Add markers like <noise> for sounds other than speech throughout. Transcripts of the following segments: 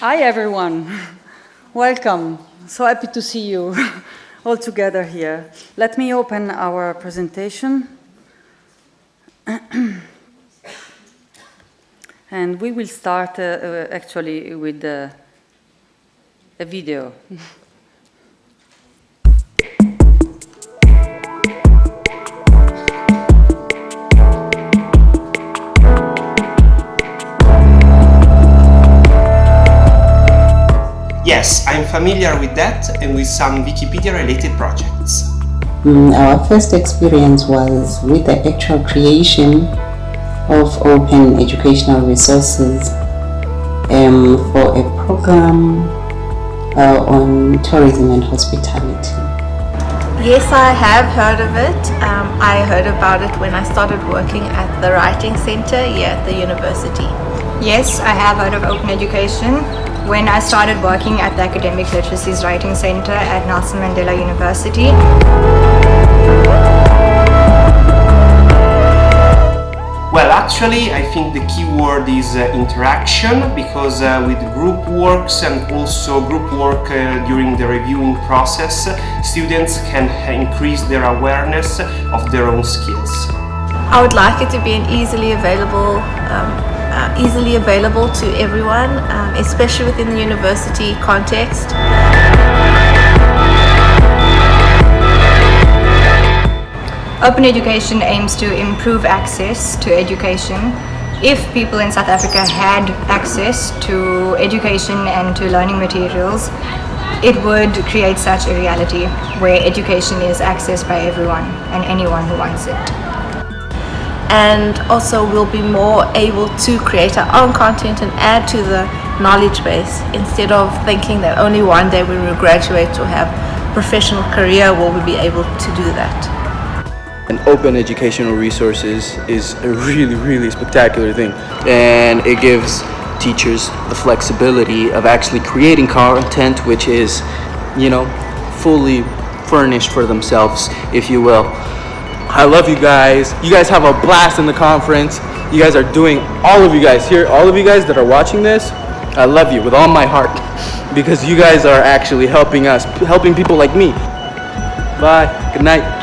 Hi, everyone. Welcome. So happy to see you <laughs> all together here. Let me open our presentation. <clears throat> and we will start uh, uh, actually with uh, a video. <laughs> Yes, I'm familiar with that and with some Wikipedia-related projects. Mm, our first experience was with the actual creation of open educational resources um, for a program uh, on tourism and hospitality. Yes, I have heard of it. Um, I heard about it when I started working at the Writing Centre here at the university. Yes, I have heard of open education when I started working at the Academic Literacies Writing Centre at Nelson Mandela University. Well, actually, I think the key word is uh, interaction because uh, with group works and also group work uh, during the reviewing process, students can increase their awareness of their own skills. I would like it to be an easily available um, uh, easily available to everyone, um, especially within the university context. Open education aims to improve access to education. If people in South Africa had access to education and to learning materials, it would create such a reality where education is accessed by everyone and anyone who wants it and also we'll be more able to create our own content and add to the knowledge base instead of thinking that only one day when we graduate to have a professional career will we be able to do that. And open educational resources is a really, really spectacular thing. And it gives teachers the flexibility of actually creating content which is, you know, fully furnished for themselves, if you will. I love you guys. You guys have a blast in the conference. You guys are doing, all of you guys here, all of you guys that are watching this, I love you with all my heart because you guys are actually helping us, helping people like me. Bye. Good night.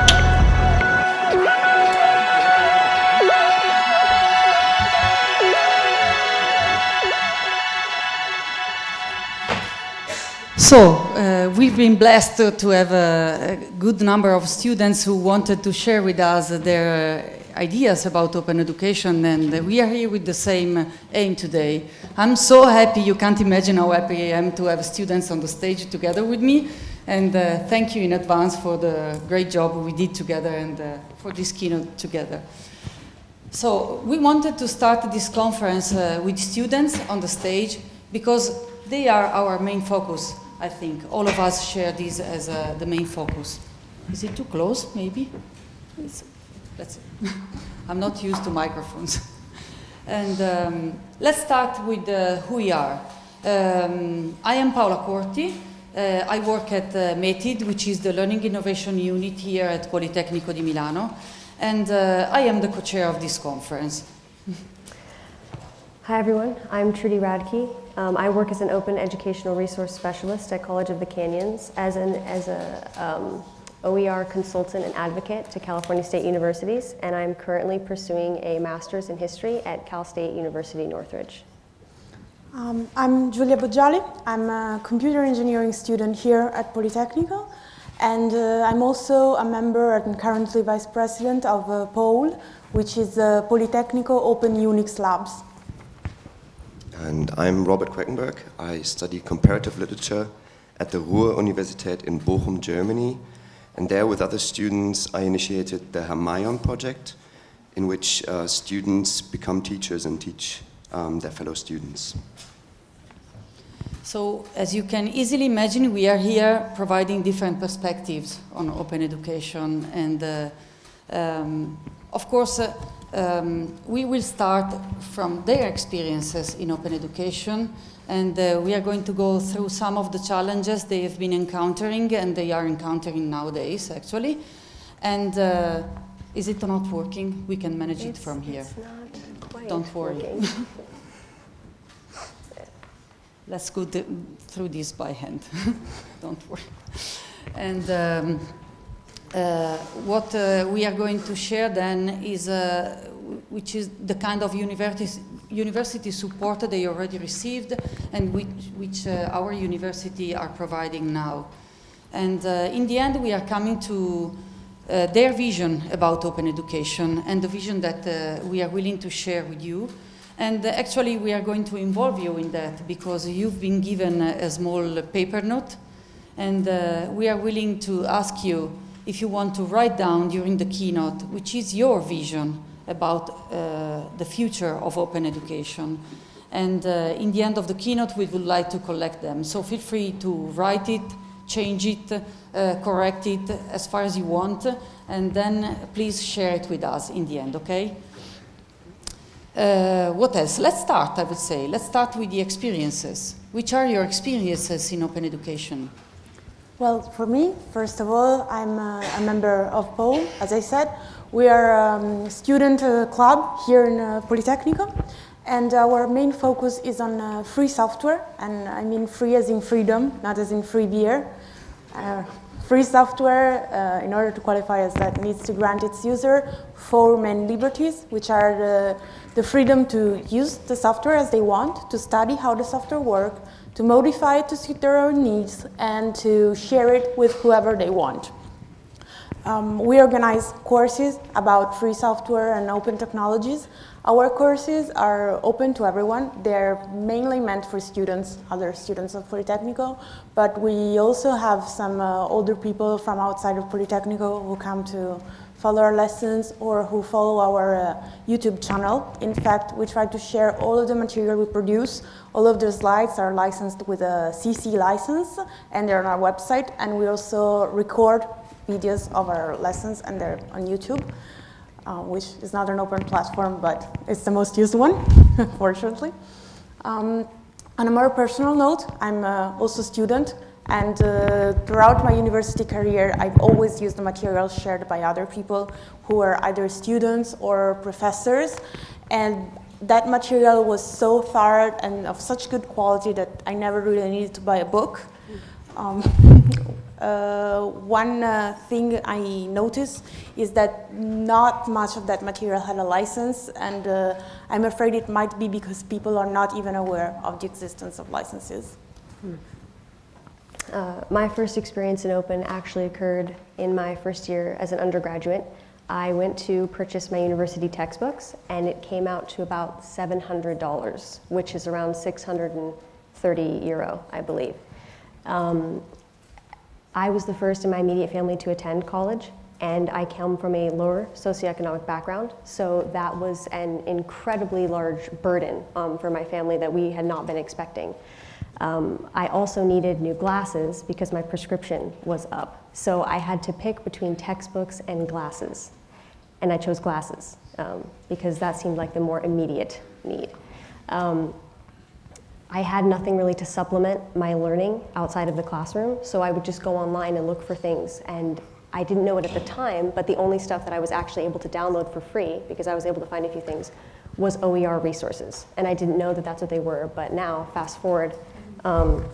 So, uh, we've been blessed to, to have a, a, good number of students who wanted to share with us their ideas about open education and we are here with the same aim today. I'm so happy, you can't imagine how happy I am to have students on the stage together with me and uh, thank you in advance for the great job we did together and uh, for this keynote together. So we wanted to start this conference uh, with students on the stage because they are our main focus I think all of us share this as uh, the main focus. Is it too close, maybe? It's, that's <laughs> I'm not used to microphones. <laughs> and um, let's start with uh, who we are. Um, I am Paola Corti. Uh, I work at uh, METID, which is the Learning Innovation Unit here at Politecnico di Milano. And uh, I am the co-chair of this conference. <laughs> Hi everyone, I'm Trudi Radtke. Um, I work as an open educational resource specialist at College of the Canyons as an as a um, OER consultant and advocate to California State Universities, and I'm currently pursuing a master's in history at Cal State University Northridge. Um, I'm Giulia Boggiali. I'm a computer engineering student here at Politecnico, and uh, I'm also a member and currently vice president of uh, POuL, which is uh, Politecnico Open Unix Labs. And I'm Robert Queckenberg. I study comparative literature at the Ruhr-Universität in Bochum, Germany. And there with other students, I initiated the Hermione project, in which uh, students become teachers and teach um, their fellow students. So, as you can easily imagine, we are here providing different perspectives on open education. And uh, um, of course, uh, um, we will start from their experiences in open education and uh, we are going to go through some of the challenges they have been encountering and they are encountering nowadays actually. And uh, is it not working? We can manage it's, it from here. Don't worry. <laughs> let's go th through this by hand. <laughs> Don't worry. And um, what uh, we are going to share then is, uh, which is the kind of university, university support they already received and which, which uh, our university are providing now. And uh, in the end, we are coming to uh, their vision about open education and the vision that we are willing to share with you. And actually, we are going to involve you in that because you've been given a small paper note and we are willing to ask you if you want to write down during the keynote, which is your vision about uh, the future of open education. And uh, in the end of the keynote, we would like to collect them. So feel free to write it, change it, uh, correct it as far as you want, and then please share it with us in the end, okay? Uh, what else? Let's start, I would say. Let's start with the experiences. Which are your experiences in open education? Well, for me, first of all, I'm a, a member of POuL, as I said. We are a um, student uh, club here in uh, Politecnico, and our main focus is on uh, free software, and I mean free as in freedom, not as in free beer. Uh, free software, uh, in order to qualify as that, needs to grant its user four main liberties, which are the, the freedom to use the software as they want, to study how the software works, to modify it to suit their own needs, and to share it with whoever they want. Um, we organize courses about free software and open technologies. Our courses are open to everyone. They're mainly meant for students, other students of Politecnico, but we also have some uh, older people from outside of Politecnico who come to follow our lessons or who follow our uh, YouTube channel. In fact, we try to share all of the material we produce. All of the slides are licensed with a CC license and they're on our website. And we also record videos of our lessons and they're on YouTube, uh, which is not an open platform, but it's the most used one, <laughs> fortunately. Um, on a more personal note, I'm uh, also a student and uh, throughout my university career, I've always used the materials shared by other people who are either students or professors. And that material was so thorough and of such good quality that I never really needed to buy a book. Um, <laughs> uh, one uh, thing I noticed is that not much of that material had a license, and uh, I'm afraid it might be because people are not even aware of the existence of licenses. Hmm. Uh, my first experience in open actually occurred in my first year as an undergraduate. I went to purchase my university textbooks and it came out to about $700, which is around 630 euro, I believe. Um, I was the first in my immediate family to attend college and I come from a lower socioeconomic background, so that was an incredibly large burden um, for my family that we had not been expecting. Um, I also needed new glasses because my prescription was up. So I had to pick between textbooks and glasses. And I chose glasses um, because that seemed like the more immediate need. Um, I had nothing really to supplement my learning outside of the classroom, so I would just go online and look for things. And I didn't know it at the time, but the only stuff that I was actually able to download for free, because I was able to find a few things, was OER resources. And I didn't know that that's what they were, but now, fast forward, um,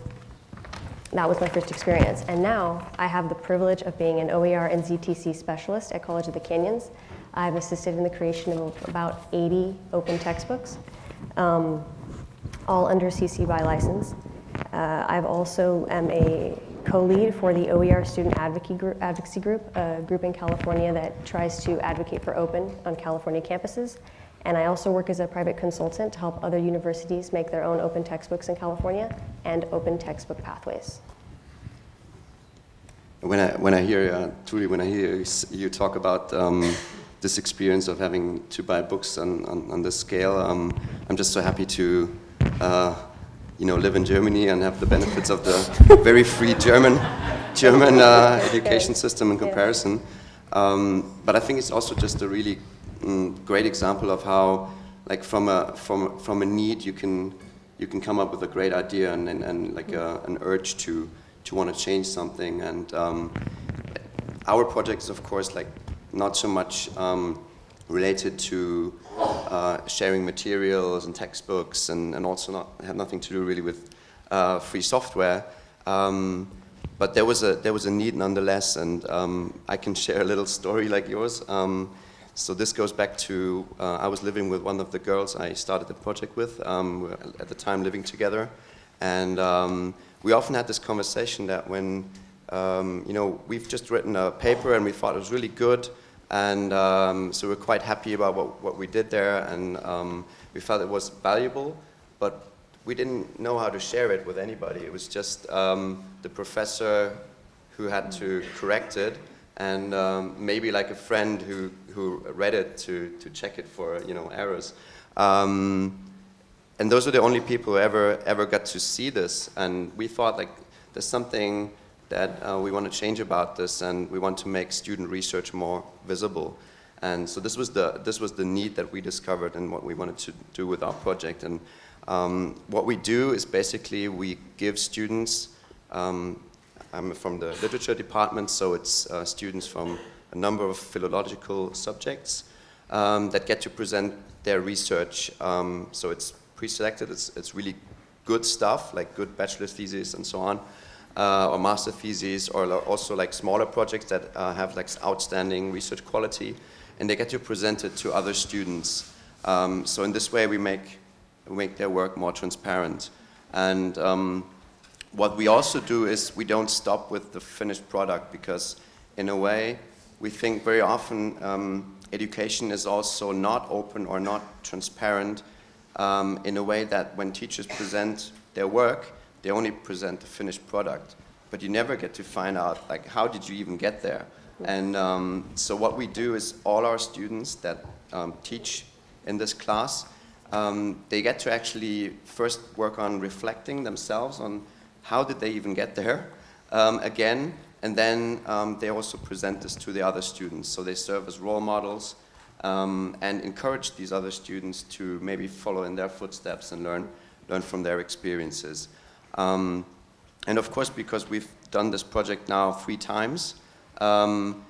that was my first experience. And now I have the privilege of being an OER and ZTC specialist at College of the Canyons. I've assisted in the creation of about 80 open textbooks, um, all under CC BY license. Uh, I've also am a co-lead for the OER Student Advocacy Group, Advocacy Group, a group in California that tries to advocate for open on California campuses. And I also work as a private consultant to help other universities make their own open textbooks in California and open textbook pathways. When I, when I hear, uh, Trudi, when I hear you talk about um, this experience of having to buy books on, on, on this scale, um, I'm just so happy to uh, you know, live in Germany and have the benefits of the very free German, German uh, <laughs> education system in comparison. Um, but I think it's also just a really mm, great example of how, like from a from from a need, you can you can come up with a great idea and and, and like a, an urge to to want to change something. And um, our project is of course like not so much um, related to uh, sharing materials and textbooks, and and also not have nothing to do really with uh, free software. Um, but there was a there was a need nonetheless, and um, I can share a little story like yours. Um, so this goes back to uh, I was living with one of the girls I started the project with. Um, at the time living together, and um, we often had this conversation that when um, you know we've just written a paper and we thought it was really good, and um, so we're quite happy about what, what we did there, and um, we felt it was valuable, but we didn't know how to share it with anybody. It was just um, the professor who had to correct it, and um, maybe like a friend who, who read it to, to check it for you know errors. Um, and those are the only people who ever ever got to see this, and we thought like there's something that uh, we want to change about this and we want to make student research more visible. And so this was the, this was the need that we discovered and what we wanted to do with our project. And um, what we do is basically we give students, um, I'm from the literature department, so it's uh, students from a number of philological subjects um, that get to present their research. Um, so it's pre-selected, it's, it's really good stuff, like good bachelor theses and so on uh, or master theses or also like smaller projects that uh, have like outstanding research quality and they get to present it to other students. Um, so in this way we make, we make their work more transparent. And um, what we also do is we don't stop with the finished product because in a way we think very often um, education is also not open or not transparent um, in a way that when teachers present their work, they only present the finished product, but you never get to find out like how did you even get there. And um, so what we do is all our students that um, teach in this class, um, they get to actually first work on reflecting themselves on how did they even get there um, again, and then um, they also present this to the other students. So they serve as role models um, and encourage these other students to maybe follow in their footsteps and learn, learn from their experiences. Um, and of course, because we've done this project now three times, um,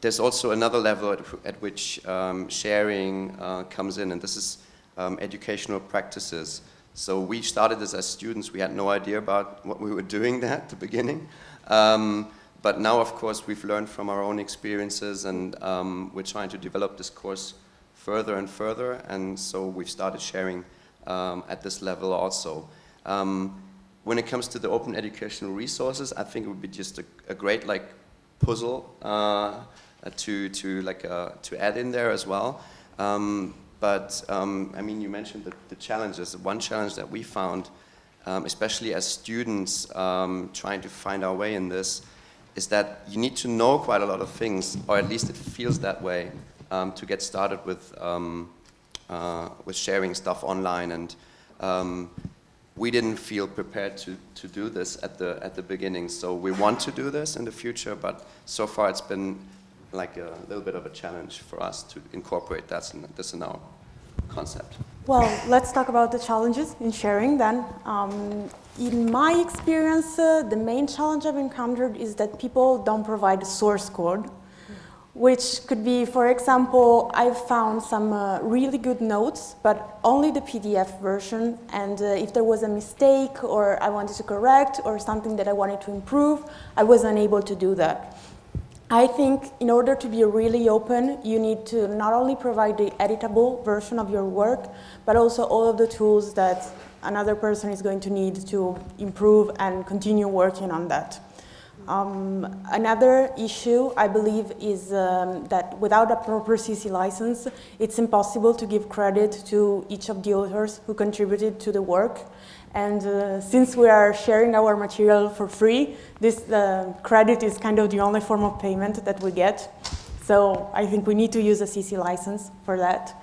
there's also another level at, at which um, sharing uh, comes in, and this is educational practices. So we started this as students. We had no idea about what we were doing there at the beginning. Um, but now, of course, we've learned from our own experiences, and um, we're trying to develop this course further and further, and so we've started sharing at this level also. Um, when it comes to the open educational resources, I think it would be just a, a great like puzzle uh, to to like uh, to add in there as well. Um, but um, I mean, you mentioned the, the, challenges. One challenge that we found, um, especially as students um, trying to find our way in this, is that you need to know quite a lot of things, or at least it feels that way, um, to get started with um, uh, with sharing stuff online and we didn't feel prepared to, to do this at the, at the beginning. So we want to do this in the future, but so far it's been like a little bit of a challenge for us to incorporate that in, this in our concept. Well, let's talk about the challenges in sharing then. Um, in my experience, uh, the main challenge I've encountered is that people don't provide source code which could be, for example, I've found some uh, really good notes, but only the PDF version. And uh, if there was a mistake or I wanted to correct or something that I wanted to improve, I was unable to do that. I think in order to be really open, you need to not only provide the editable version of your work, but also all of the tools that another person is going to need to improve and continue working on that. Um, another issue, I believe, is um, that without a proper CC license, it's impossible to give credit to each of the authors who contributed to the work. And uh, since we are sharing our material for free, this uh, credit is kind of the only form of payment that we get. So I think we need to use a CC license for that.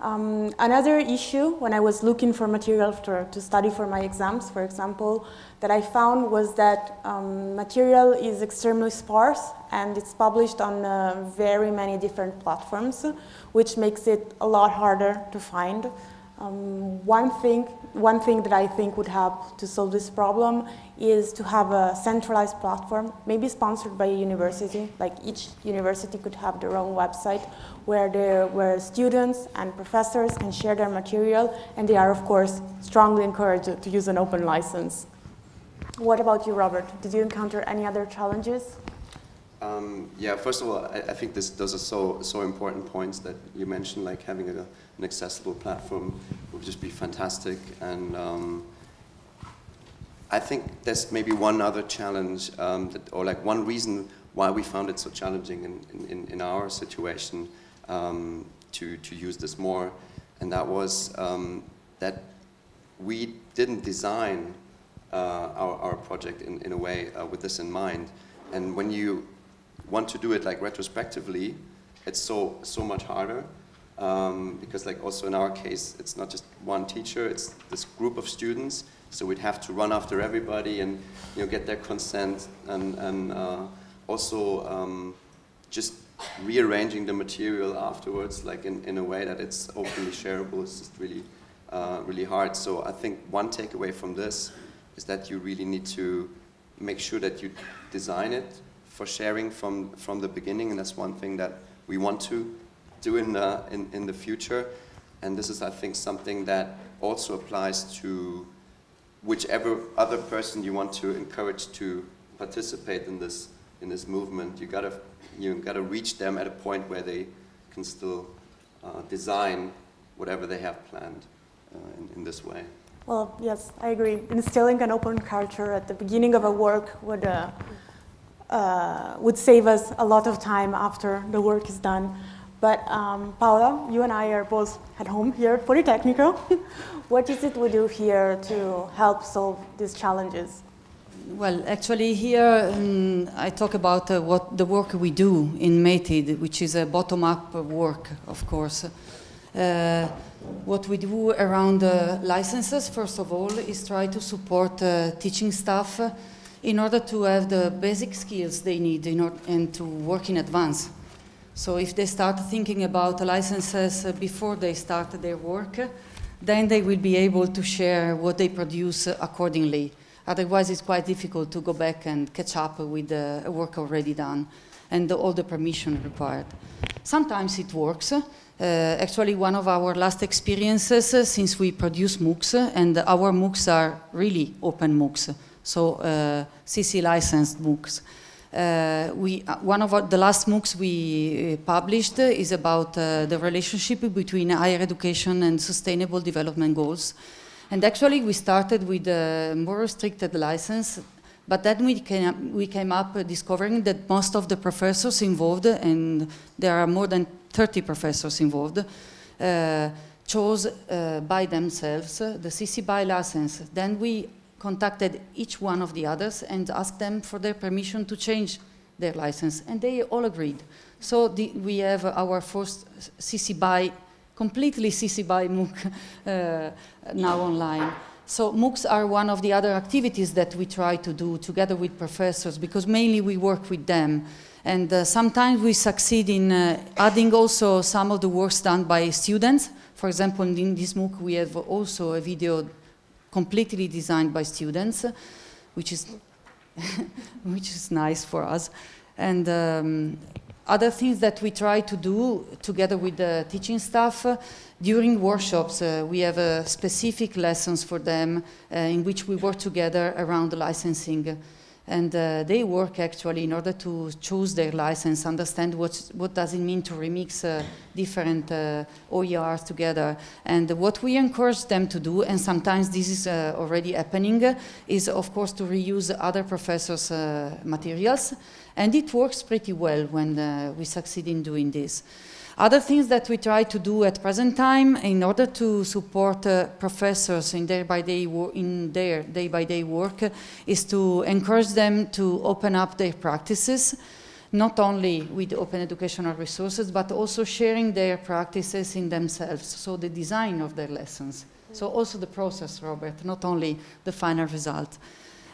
Um, another issue when I was looking for material to, to, study for my exams, for example, that I found was that um, material is extremely sparse and it's published on uh, very many different platforms, which makes it a lot harder to find. Um, one, thing, one thing that I think would help to solve this problem is to have a centralized platform, maybe sponsored by a university, like each university could have their own website where, there, where students and professors can share their material and they are of course strongly encouraged to use an open license. What about you, Robert? Did you encounter any other challenges? Um, yeah, first of all, I, I, think this, those are so, so important points that you mentioned, like having a, an accessible platform would just be fantastic. And um, I think there's maybe one other challenge, um, that, or like one reason why we found it so challenging in, in, in our situation um, to, to use this more, and that was um, that we didn't design uh, our, our project in, in a way uh, with this in mind. And when you want to do it like retrospectively, it's so, so much harder. Um, because like also in our case, it's not just one teacher, it's this group of students. So we'd have to run after everybody and you know, get their consent and, and uh, also um, just rearranging the material afterwards, like in, in a way that it's openly shareable, is just really, uh, really hard. So I think one takeaway from this is that you really need to make sure that you design it for sharing from, from the beginning, and that's one thing that we want to do in the, in, in the future. And this is, I think, something that also applies to whichever other person you want to encourage to participate in this in this movement. You gotta you gotta reach them at a point where they can still uh, design whatever they have planned uh, in, in this way. Well, yes, I agree. Instilling an open culture at the beginning of a work would, uh, uh, would save us a lot of time after the work is done. But um, Paola, you and I are both at home here at Politecnico. <laughs> what is it we do here to help solve these challenges? Well, actually here um, I talk about uh, what the work we do in METID, which is a bottom-up work, of course. Uh, what we do around uh, licenses, first of all, is try to support uh, teaching staff in order to have the basic skills they need in and to work in advance. So if they start thinking about licenses uh, before they start their work, then they will be able to share what they produce accordingly. Otherwise, it's quite difficult to go back and catch up with the work already done and all the permission required. Sometimes it works. Uh, actually, one of our last experiences uh, since we produce MOOCs, and our MOOCs are really open MOOCs, so uh, CC licensed MOOCs. Uh, we, uh, one of the last MOOCs we uh, published is about the relationship between higher education and sustainable development goals. And actually we started with a more restricted license but then we came, we came up discovering that most of the professors involved, and there are more than 30 professors involved, uh, chose uh, by themselves uh, the CC BY license. Then we contacted each one of the others and asked them for their permission to change their license, and they all agreed. So the, we have our first CC BY, completely CC BY <laughs> MOOC uh, now online. So MOOCs are one of the other activities that we try to do together with professors because mainly we work with them. And uh, sometimes we succeed in uh, adding also some of the works done by students. For example, in this MOOC we have also a video completely designed by students, which is, <laughs> which is nice for us. And um, other things that we try to do together with the teaching staff, uh, during workshops uh, we have uh, specific lessons for them uh, in which we work together around the licensing and uh, they work actually in order to choose their license, understand what, what does it mean to remix uh, different uh, OERs together. And what we encourage them to do, and sometimes this is uh, already happening, is of course to reuse other professors' uh, materials. And it works pretty well when uh, we succeed in doing this. Other things that we try to do at present time in order to support uh, professors in their by day in their day by day work is to encourage them to open up their practices not only with open educational resources but also sharing their practices in themselves. So the design of their lessons. So also the process Robert not only the final result.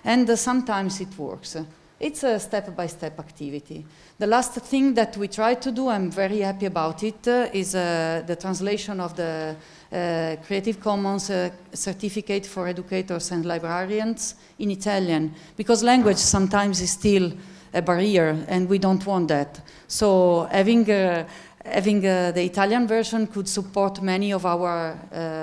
And uh, sometimes it works it's a step-by-step -step activity. The last thing that we try to do, I'm very happy about it, uh, is uh, the translation of the uh, Creative Commons uh, certificate for educators and librarians in Italian, because language sometimes is still a barrier and we don't want that. So having uh, having uh, the Italian version could support many of our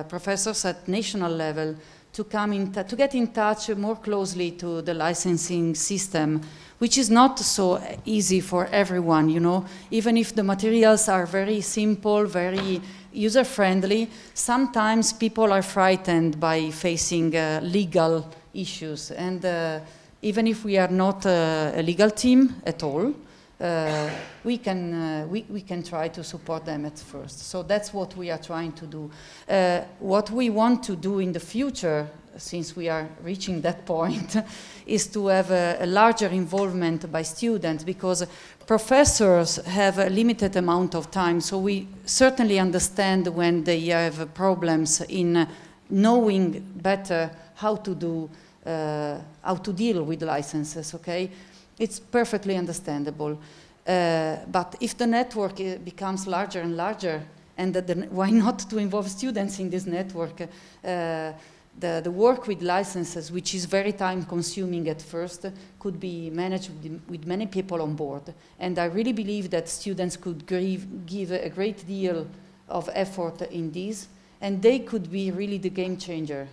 professors at national level to come in to get in touch more closely to the licensing system, which is not so easy for everyone, you know. Even if the materials are very simple, very user-friendly, sometimes people are frightened by facing uh, legal issues. And uh, even if we are not uh, a legal team at all, uh, we can uh, we, we can try to support them at first. So that's what we are trying to do. Uh, what we want to do in the future, since we are reaching that point, <laughs> is to have a, a, larger involvement by students because professors have a limited amount of time. So we certainly understand when they have problems in knowing better how to do uh, how to deal with licenses. Okay, it's perfectly understandable. Uh, but if the network uh, becomes larger and larger, and the, why not to involve students in this network? Uh, the, the, work with licenses, which is very time consuming at first, could be managed with, many people on board. And I really believe that students could give, give a great deal of effort in this, and they could be really the game changer.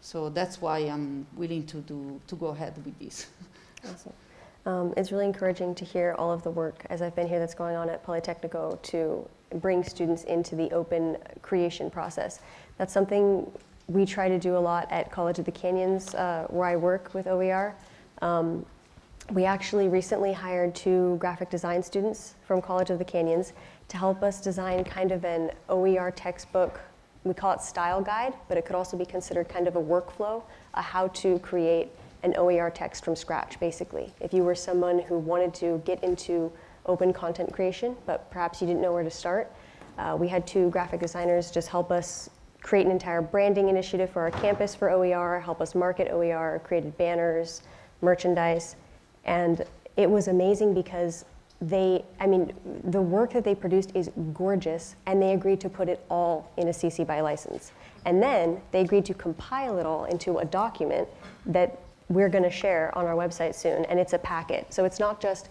So that's why I'm willing to, do, to go ahead with this. Um, it's really encouraging to hear all of the work, as I've been here, that's going on at Politecnico to bring students into the open creation process. That's something we try to do a lot at College of the Canyons, uh, where I work with OER. Um, we actually recently hired two graphic design students from College of the Canyons to help us design kind of an OER textbook. We call it style guide, but it could also be considered kind of a workflow, a how to create an OER text from scratch, basically. If you were someone who wanted to get into open content creation, but perhaps you didn't know where to start, uh, we had two graphic designers just help us create an entire branding initiative for our campus for OER, help us market OER, created banners, merchandise, and it was amazing because they, I mean, the work that they produced is gorgeous, and they agreed to put it all in a CC BY license. And then they agreed to compile it all into a document that we're going to share on our website soon, and it's a packet. So it's not just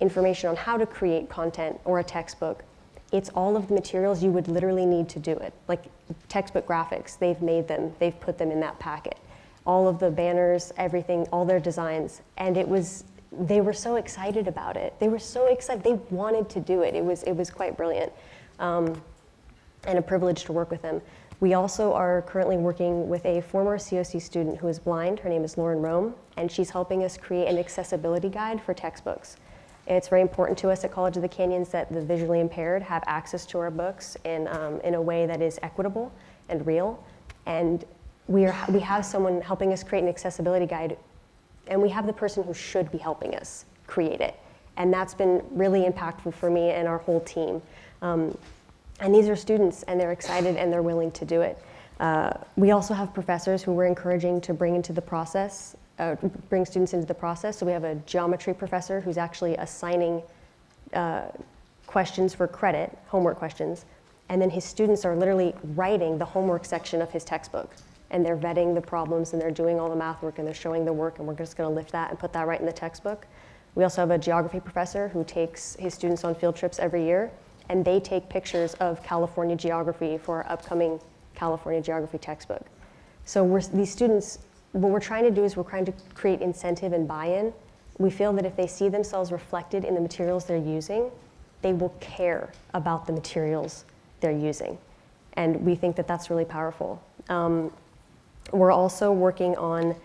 information on how to create content or a textbook. It's all of the materials you would literally need to do it. Like textbook graphics, they've made them, they've put them in that packet. All of the banners, everything, all their designs. And it was, they were so excited about it. They were so excited, they wanted to do it. It was, it was quite brilliant. Um, and a privilege to work with them. We also are currently working with a former COC student who is blind. Her name is Lauren Rome, and she's helping us create an accessibility guide for textbooks. It's very important to us at College of the Canyons that the visually impaired have access to our books in, um, in a way that is equitable and real. And we, are, we have someone helping us create an accessibility guide, and we have the person who should be helping us create it. And that's been really impactful for me and our whole team. Um, and these are students, and they're excited and they're willing to do it. Uh, we also have professors who we're encouraging to bring into the process, uh, bring students into the process. So we have a geometry professor who's actually assigning uh, questions for credit, homework questions, and then his students are literally writing the homework section of his textbook. And they're vetting the problems and they're doing all the math work and they're showing the work and we're just gonna lift that and put that right in the textbook. We also have a geography professor who takes his students on field trips every year and they take pictures of California geography for our upcoming California geography textbook. So these students, what we're trying to do is we're trying to create incentive and buy-in. We feel that if they see themselves reflected in the materials they're using, they will care about the materials they're using. And we think that that's really powerful. Um, we're also working on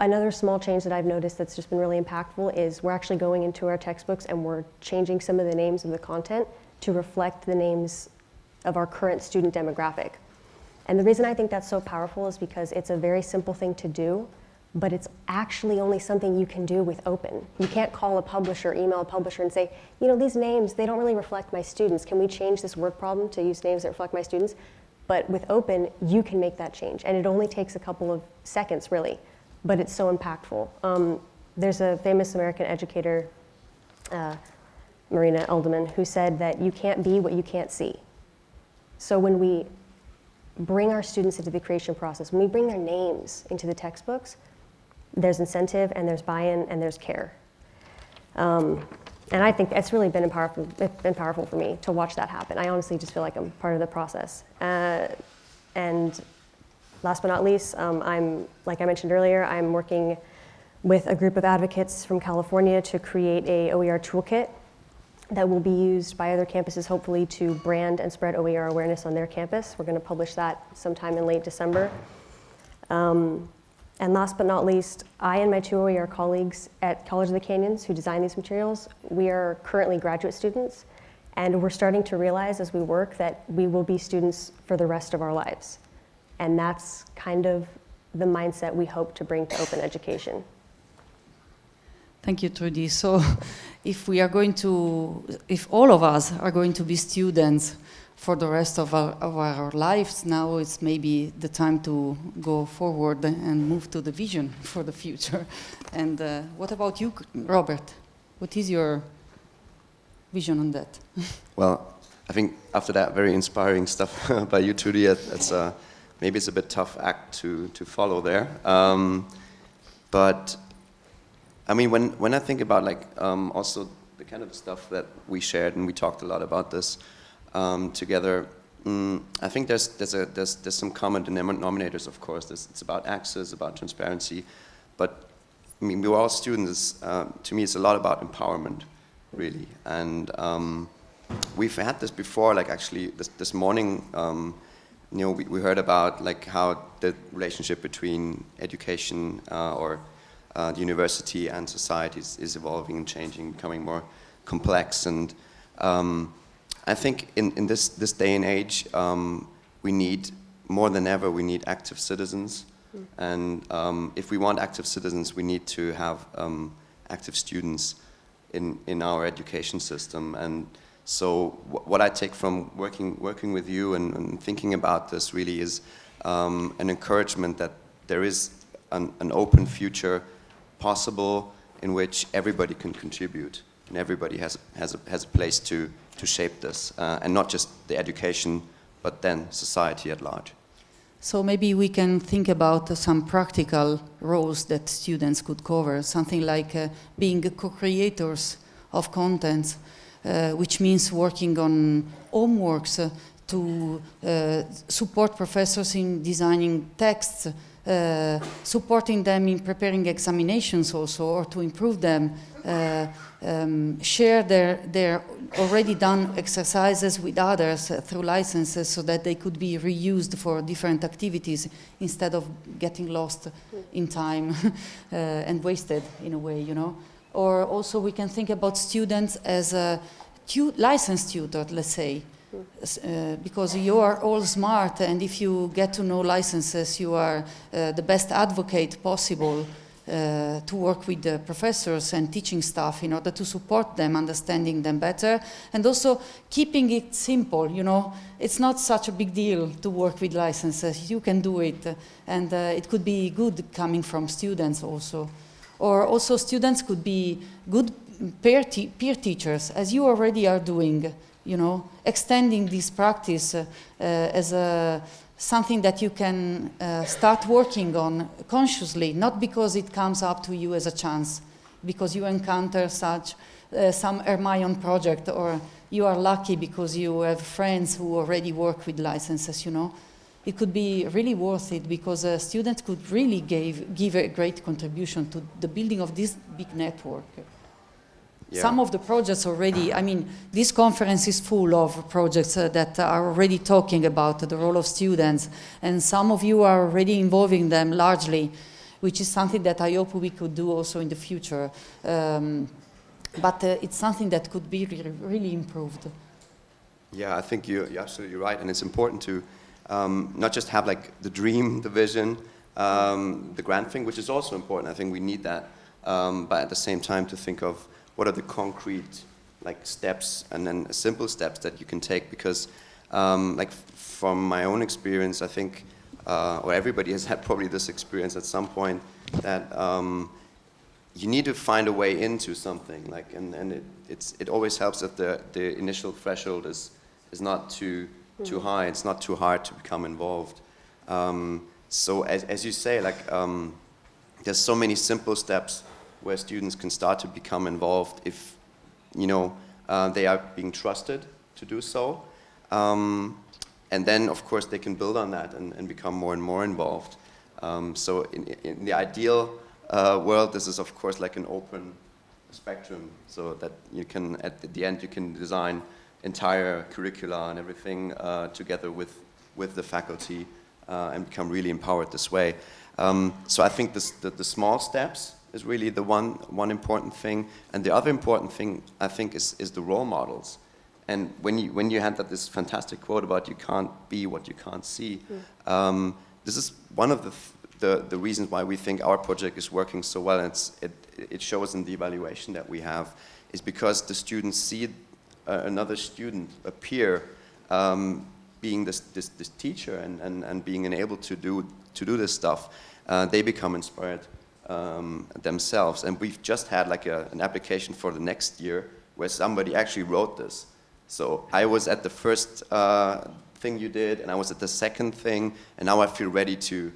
Another small change that I've noticed that's just been really impactful is we're actually going into our textbooks and we're changing some of the names of the content to reflect the names of our current student demographic. And the reason I think that's so powerful is because it's a very simple thing to do, but it's actually only something you can do with open. You can't call a publisher, email a publisher and say, you know, these names, they don't really reflect my students. Can we change this work problem to use names that reflect my students? But with open, you can make that change. And it only takes a couple of seconds, really but it's so impactful. Um, there's a famous American educator, uh, Marian Edelman, who said that you can't be what you can't see. So when we bring our students into the creation process, when we bring their names into the textbooks, there's incentive and there's buy-in and there's care. Um, and I think it's really been powerful, been powerful for me to watch that happen. I honestly just feel like I'm part of the process. Uh, and last but not least, um, I'm, like I mentioned earlier, I'm working with a group of advocates from California to create a OER toolkit that will be used by other campuses, hopefully, to brand and spread OER awareness on their campus. We're going to publish that sometime in late December. Um, and last but not least, I and my two OER colleagues at College of the Canyons who design these materials, we are currently graduate students, and we're starting to realize as we work that we will be students for the rest of our lives. And that's kind of the mindset we hope to bring to open education. Thank you, Trudi. So <laughs> if we are going to, if all of us are going to be students for the rest of our, of our lives, now it's maybe the time to go forward and move to the vision <laughs> for the future. And uh, what about you, Robert? What is your vision on that? <laughs> Well, I think after that very inspiring stuff by you, Trudi, it's uh, maybe it's a bit tough act to, to follow there. Um, but I mean, when, when I think about like um, also the kind of stuff that we shared and we talked a lot about this um, together, mm, I think there's, there's, a, there's, there's some common denominators, of course. There's, it's about access, about transparency, but I mean, we're all students. Uh, to me, it's a lot about empowerment, really. And um, we've had this before, like actually this, this morning, um, you know, we, we heard about like how the relationship between education uh, or uh, the university and society is, is, evolving and changing, becoming more complex. And um, I think in, in this, this day and age, um, we need, more than ever, we need active citizens. Mm. And um, if we want active citizens, we need to have um, active students in, in our education system. And so what I take from working, working with you and, and thinking about this really is um, an encouragement that there is an, an open future possible in which everybody can contribute and everybody has, has, a, has a place to, to shape this, uh, and not just the education, but then society at large. So maybe we can think about uh, some practical roles that students could cover, something like uh, being co-creators of content, uh, which means working on homeworks uh, to uh, support professors in designing texts, uh, supporting them in preparing examinations also or to improve them, uh, um, share their, their already done exercises with others uh, through licenses so that they could be reused for different activities instead of getting lost in time <laughs> uh, and wasted in a way, you know. Or also we can think about students as a tu licensed tutor, let's say, uh, because you are all smart and if you get to know licenses you are uh, the best advocate possible uh, to work with the professors and teaching staff in order to support them, understanding them better, and also keeping it simple, you know. It's not such a big deal to work with licenses. You can do it, and uh, it could be good coming from students also. Or also students could be good peer, te peer teachers, as you already are doing you know, extending this practice uh, uh, as a, something that you can uh, start working on consciously, not because it comes up to you as a chance, because you encounter such uh, some Hermione project or you are lucky because you have friends who already work with licenses, you know. It could be really worth it because a student could really give, give a great contribution to the building of this big network. Yeah. Some of the projects already, I mean, this conference is full of projects uh, that are already talking about the role of students, and some of you are already involving them largely, which is something that I hope we could do also in the future. Um, but uh, it's something that could be really, really improved. Yeah, I think you're, you're, absolutely right, and it's important to um, not just have like the dream, <laughs> the vision, um, the grand thing, which is also important. I think we need that, um, but at the same time to think of what are the concrete like steps and then simple steps that you can take because um, like from my own experience I think uh, or everybody has <laughs> had probably this experience at some point that um, you need to find a way into something like and, and it, it's, it always helps if the, the initial threshold is, is not too, too mm. high, it's not too hard to become involved. Um, so as, as you say, like um, there's so many simple steps where students can start to become involved if, you know, uh, they are being trusted to do so. Um, and then, of course, they can build on that and, and become more and more involved. Um, so in, in, the ideal uh, world, this is, of course, like an open spectrum, so that you can, at the end, you can design entire curricula and everything uh, together with, with the faculty uh, and become really empowered this way. Um, so I think this, the, the small steps is really the one, one important thing. And the other important thing, I think, is, is the role models. And when you, when you had that, this fantastic quote about you can't be what you can't see, mm. um, this is one of the, the, the, reasons why we think our project is working so well. And it's, it, it shows in the evaluation that we have, is because the students see uh, another student, a peer, um, being this, this, this teacher and, and, and being able to do, to do this stuff, uh, they become inspired um, themselves. And we've just had like a, an application for the next year where somebody actually wrote this. So I was at the first uh, thing you did, and I was at the second thing, and now I feel ready to,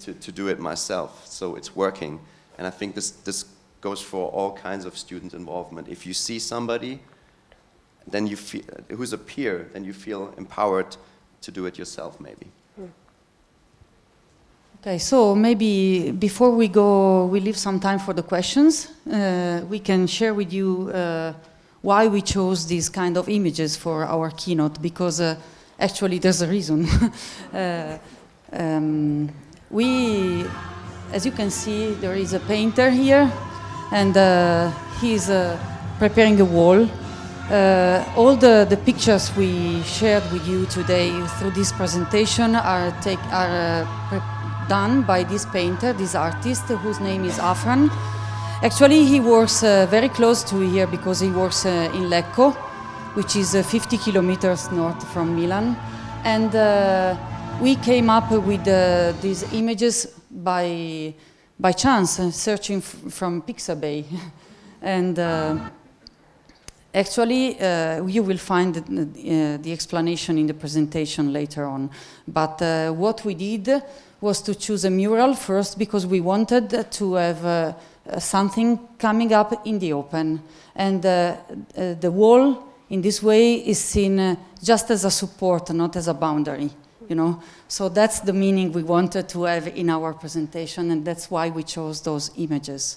to, to do it myself. So it's working. And I think this, this goes for all kinds of student involvement. If you see somebody then you feel, who's a peer, then you feel empowered to do it yourself maybe. Okay, so maybe before we go, we leave some time for the questions. Uh, we can share with you uh, why we chose these kind of images for our keynote, because uh, actually there's a reason. <laughs> Uh, um, we, as you can see, there is a painter here, and uh, he's uh, preparing a wall uh, all the, the pictures we shared with you today through this presentation are, take, are uh, done by this painter, this artist, whose name is Afran. Actually, he works uh, very close to here because he works uh, in Lecco, which is uh, 50 kilometers north from Milan. And uh, we came up with these images by, by chance, searching from Pixabay. <laughs> and Actually, uh, you will find uh, the explanation in the presentation later on. But uh, what we did was to choose a mural first because we wanted to have uh, something coming up in the open. And the wall, in this way, is seen just as a support, not as a boundary. You know, so that's the meaning we wanted to have in our presentation, and that's why we chose those images.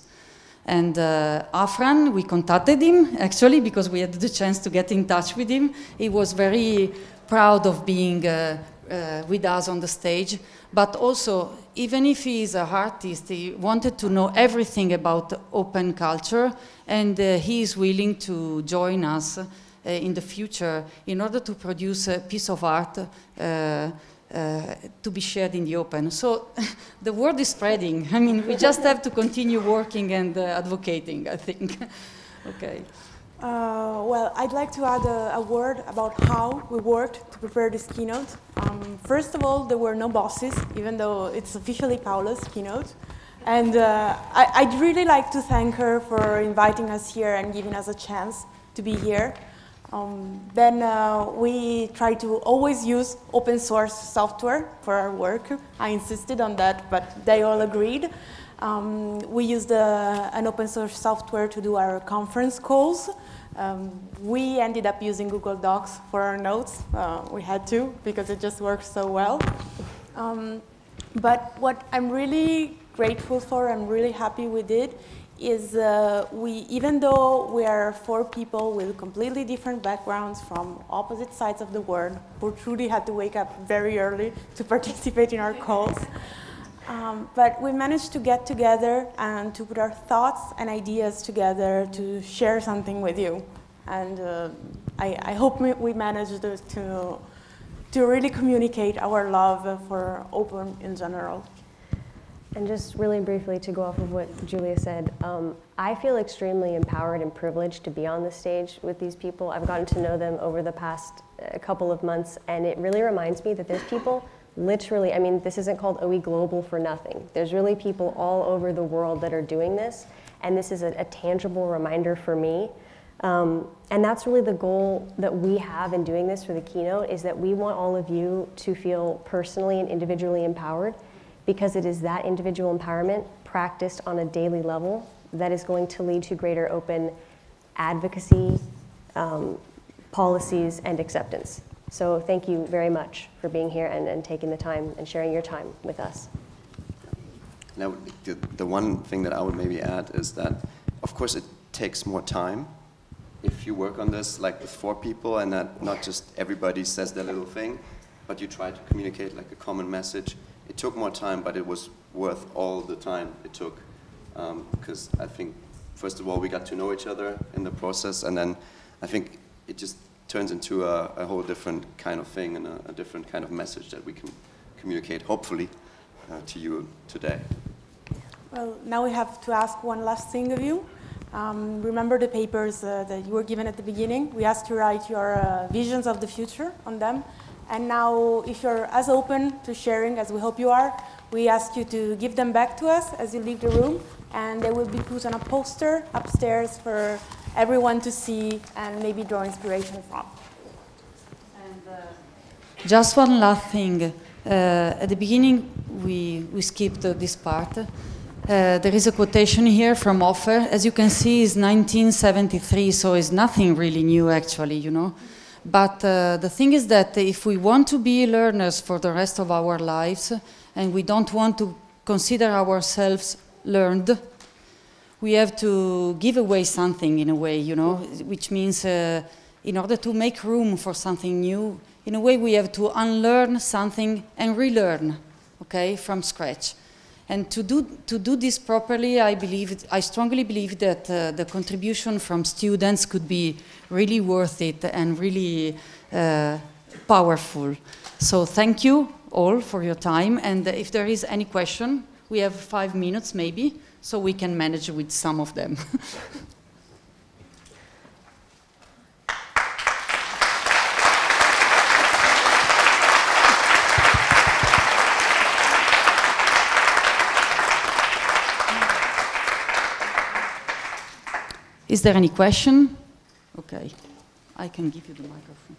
And uh, Afran, we contacted him actually because we had the chance to get in touch with him. He was very proud of being uh, uh, with us on the stage. But also, even if he is an artist, he wanted to know everything about open culture and uh, he is willing to join us uh, in the future in order to produce a piece of art uh, to be shared in the open. So <laughs> the word is spreading. I mean, we just have to continue working and uh, advocating, I think. <laughs> okay. Uh, well, I'd like to add a, a, word about how we worked to prepare this keynote. Um, first of all, there were no bosses, even though it's officially Paula's keynote. And uh, I, would really like to thank her for inviting us here and giving us a chance to be here. Um, then uh, we try to always use open source software for our work. I insisted on that, but they all agreed. Um, we used uh, an open source software to do our conference calls. Um, we ended up using Google Docs for our notes. Uh, we had to because it just works so well. Um, but what I'm really grateful for, I'm really happy we did, is uh, we, even though we are four people with completely different backgrounds from opposite sides of the world, who truly had to wake up very early to <laughs> participate in our calls, um, but we managed to get together and to put our thoughts and ideas together to share something with you. And uh, I, I, hope we managed to, to really communicate our love for open in general. And just really briefly to go off of what Julia said, um, I feel extremely empowered and privileged to be on the stage with these people. I've gotten to know them over the past uh, couple of months, and it really reminds me that there's people literally, I mean, this isn't called OE Global for nothing. There's really people all over the world that are doing this, and this is a, a tangible reminder for me. Um, and that's really the goal that we have in doing this for the keynote, is that we want all of you to feel personally and individually empowered because it is that individual empowerment practiced on a daily level that is going to lead to greater open advocacy, um, policies, and acceptance. So thank you very much for being here and, and taking the time and sharing your time with us. Now, the, the one thing that I would maybe add is that, of course, it takes more time if you work on this like with four people and that not just everybody says their little thing, but you try to communicate like a common message. It took more time, but it was worth all the time it took because um, I think, first of all, we got to know each other in the process, and then I think it just turns into a, a whole different kind of thing and a, a, different kind of message that we can communicate, hopefully, uh, to you today. Well, now we have to ask one last thing of you. Um, remember the papers uh, that you were given at the beginning? We asked you to write your uh, visions of the future on them. And now, if you're as open to sharing as we hope you are, we ask you to give them back to us as you leave the room. And they will be put on a poster upstairs for everyone to see and maybe draw inspiration from. And, uh, just one last thing. Uh, at the beginning, we, we skipped this part. Uh, there is a quotation here from Hoffer. As you can see, it's 1973, so it's nothing really new, actually, you know. But uh, the thing is that if we want to be learners for the rest of our lives, and we don't want to consider ourselves learned, we have to give away something in a way, you know, which means uh, in order to make room for something new, in a way we have to unlearn something and relearn, okay, from scratch. And to do, to do this properly, I believe, I strongly believe that uh, the contribution from students could be really worth it and really uh, powerful. So thank you all for your time. And if there is any question, we have five minutes maybe, so we can manage with some of them. <laughs> Is there any question? Okay, I can give you the microphone.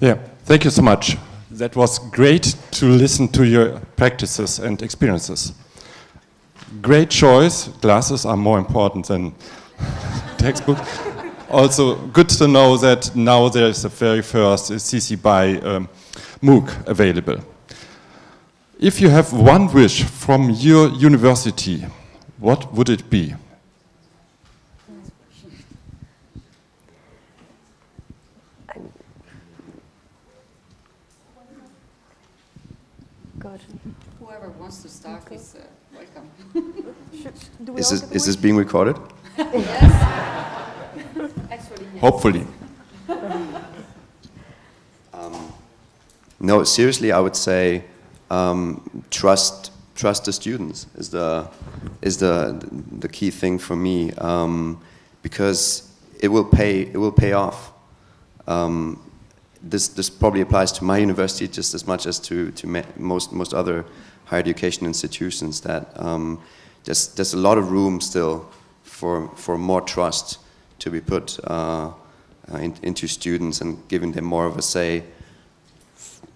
Yeah, thank you so much. That was great to listen to your practices and experiences. Great choice. Glasses are more important than <laughs> textbook. also, good to know that now there is the very first CC BY um, MOOC available. If you have one wish from your university, what would it be? God. Whoever wants to start is uh, welcome. is, this, is this being recorded? yes. <laughs> Actually, yes. Hopefully. <laughs> Um, no, seriously, I would say um, trust trust the students is the is the the key thing for me um, because it will pay it will pay off. Um, this this probably applies to my <laughs> university just as much as to to most most other higher education institutions. That um, there's there's a lot of room still for for more trust to be put uh, in, into students and giving them more of a say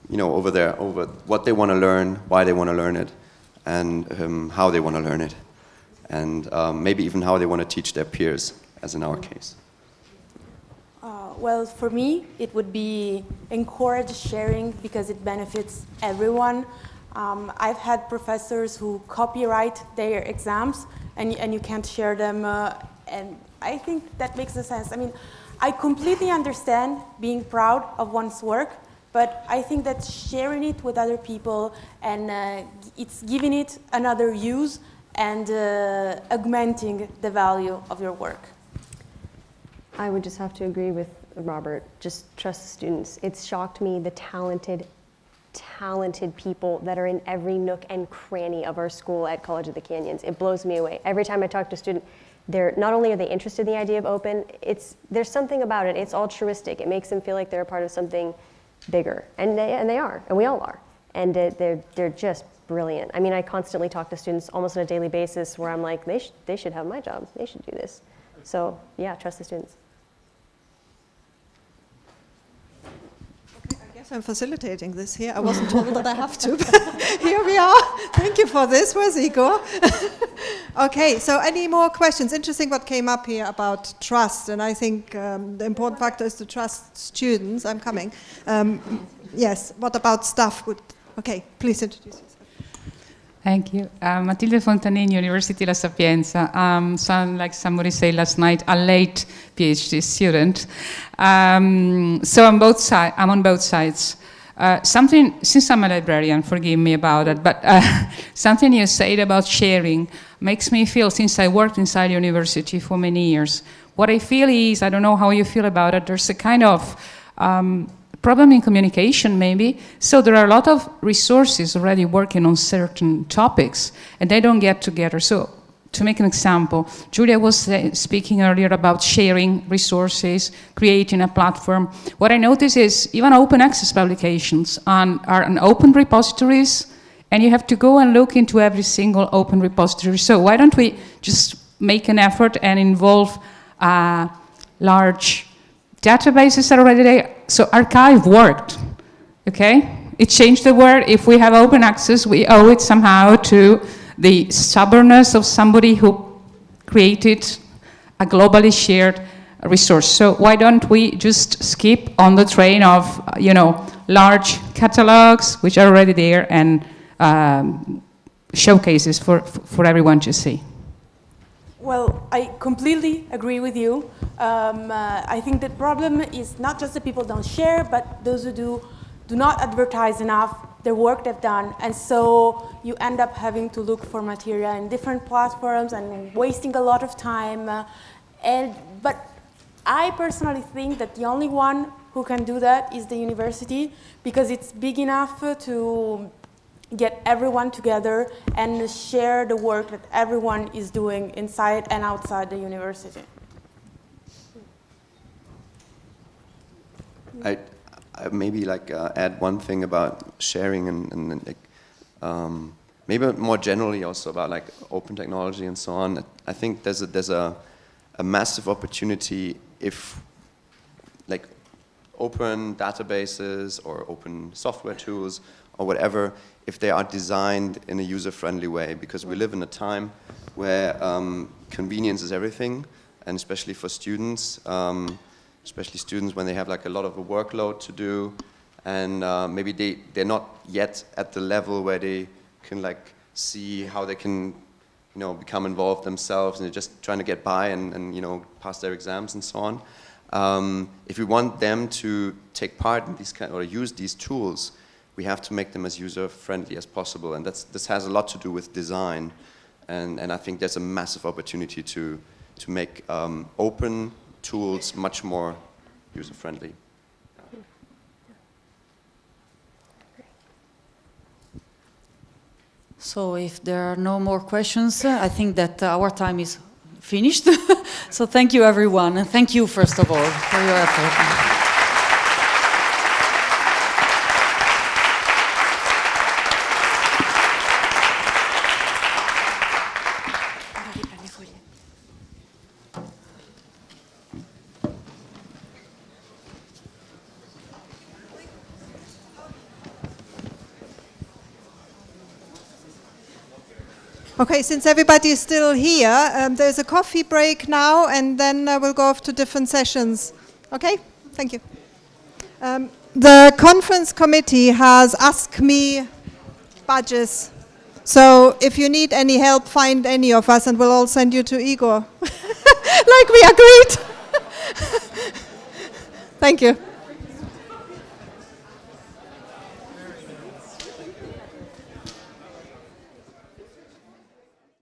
you know, over there, over what they want to learn, why they want to learn it, and um, how they want to learn it, and um, maybe even how they want to teach their peers, as in our case. Uh, well, for me, it would be encourage sharing because it benefits everyone. Um, I've had professors who copyright their exams, and, and you can't share them, uh, and I think that makes a sense. I mean, I completely understand being proud of one's work, but I think that sharing it with other people and uh, it's giving it another use and uh, augmenting the value of your work. I would just have to agree with Robert. Just trust the students. It's shocked me the talented, talented people that are in every nook and cranny of our school at College of the Canyons. It blows me away. Every time I talk to a student, they're not only are they interested in the idea of open, it's there's something about it. It's altruistic. It makes them feel like they're a part of something bigger. And they, and they are, and we all are. And they're, they're just brilliant. I mean, I constantly talk to students almost on a daily basis where I'm like, they, sh they should have my job. They should do this. So yeah, trust the students. Guess I'm facilitating this here. I wasn't told that I have to, <laughs> but here we are. Thank you for this. Where's <laughs> Igor? okay, so any more questions? Interesting what came up here about trust, and I think um, the important factor is to trust students. I'm coming. Um, yes, what about staff? Would, okay, please introduce yourself. Thank you. Uh, Matilde Fontanini, University La Sapienza. Um, like somebody said last night, a late PhD student. Um, so on both sides, I'm on both sides. Uh, something, since I'm a librarian, forgive me about it, but uh, <laughs> something you said about sharing makes me feel, since I worked inside university for many years, what I feel is, I don't know how you feel about it, there's a kind of um, problem in communication maybe. So there are a lot of resources already working on certain topics and they don't get together. So to make an example, Julia was uh, speaking earlier about sharing resources, creating a platform. What I notice is even open access publications on, are on open repositories and you have to go and look into every single open repository. So why don't we just make an effort and involve uh, large databases are already there. So arXiv worked, okay? It changed the world. If we have open access, we owe it somehow to the stubbornness of somebody who created a globally shared resource. So why don't we just skip on the train of, you know, large catalogs, which are already there, and um, showcases for, for everyone to see? Well, I completely agree with you. Um, uh, I think the problem is not just that people don't share, but those who do do not advertise enough the work they've done. And so you end up having to look for material in different platforms and wasting a lot of time. Uh, and, but I personally think that the only one who can do that is the university because it's big enough to get everyone together and share the work that everyone is doing inside and outside the university. I, I maybe like uh, add one thing about sharing and, and like, um, maybe more generally also about like open technology and so on. I think there's a, there's a, a massive opportunity if like open databases or open software tools or whatever if they are designed in a user-friendly way because we live in a time where um, convenience is everything and especially for students, um, especially students when they have like a lot of a workload to do and uh, maybe they, they're not yet at the level where they can like see how they can you know, become involved themselves and they're just trying to get by and, and you know, pass their exams and so on. Um, if we want them to take part in these kind or use these tools, we have to make them as user-friendly as possible. And that's, this has a lot to do with design. And, and I think there's a massive opportunity to, to make um, open tools much more user-friendly. So if there are no more questions, uh, I think that our time is finished. <laughs> so thank you everyone, and thank you first of all for your effort. Okay, since everybody is still here, um, there's a coffee break now, and then uh, we'll go off to different sessions. Okay, thank you. Um, the conference committee has asked me badges. So if you need any help, find any of us, and we'll all send you to Igor, <laughs> like we agreed. <laughs> thank you.